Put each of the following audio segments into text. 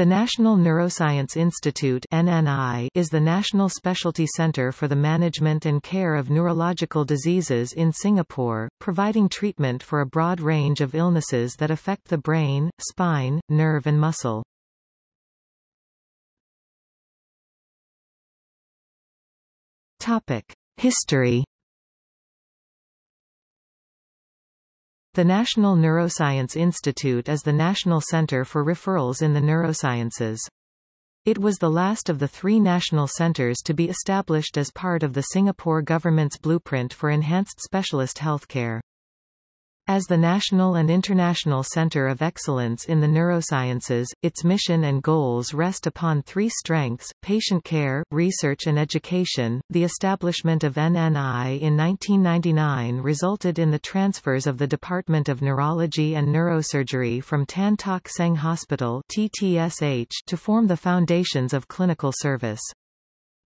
The National Neuroscience Institute NNI is the national specialty center for the management and care of neurological diseases in Singapore, providing treatment for a broad range of illnesses that affect the brain, spine, nerve and muscle. Topic: History The National Neuroscience Institute is the national center for referrals in the neurosciences. It was the last of the three national centers to be established as part of the Singapore government's blueprint for enhanced specialist healthcare. As the national and international center of excellence in the neurosciences, its mission and goals rest upon three strengths, patient care, research and education. The establishment of NNI in 1999 resulted in the transfers of the Department of Neurology and Neurosurgery from Tan Tock Seng Hospital TTSH to form the foundations of clinical service.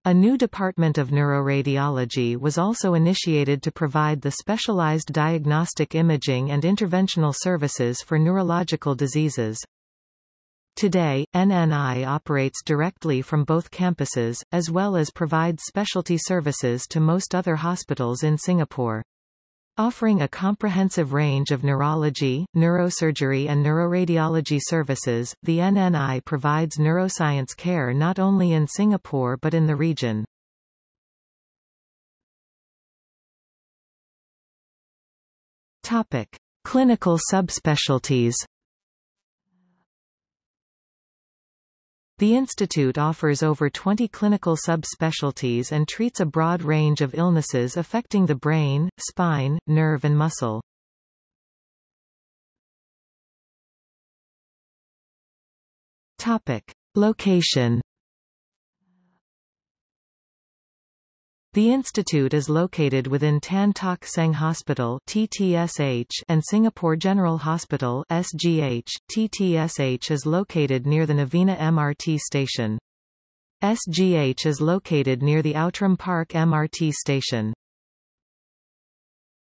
A new department of neuroradiology was also initiated to provide the specialized diagnostic imaging and interventional services for neurological diseases. Today, NNI operates directly from both campuses, as well as provides specialty services to most other hospitals in Singapore. Offering a comprehensive range of neurology, neurosurgery and neuroradiology services, the NNI provides neuroscience care not only in Singapore but in the region. Topic: Clinical subspecialties The institute offers over 20 clinical subspecialties and treats a broad range of illnesses affecting the brain, spine, nerve and muscle. Topic. Location The institute is located within Tan Tock Seng Hospital TTSH and Singapore General Hospital SGH. TTSH is located near the Novena MRT station. SGH is located near the Outram Park MRT station.